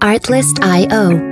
Artlist.io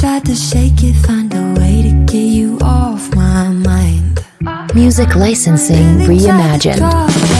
tried to shake it, find a way to get you off my mind. Music licensing reimagined.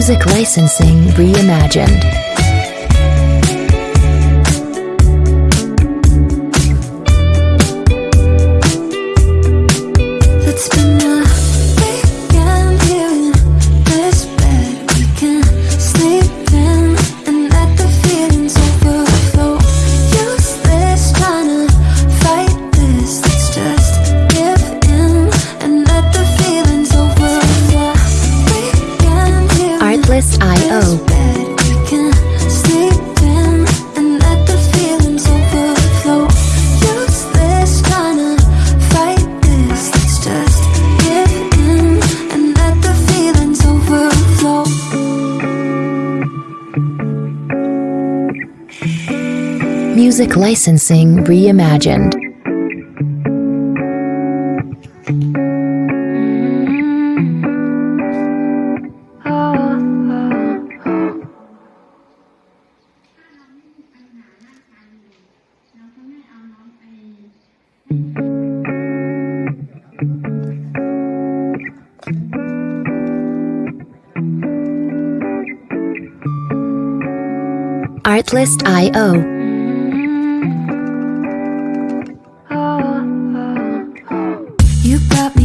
Music Licensing Reimagined. Music Licensing Reimagined. Artlist.io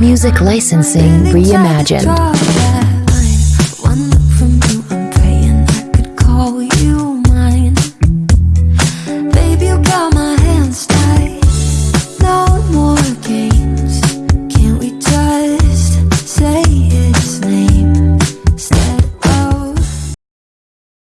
Music Licensing Reimagined.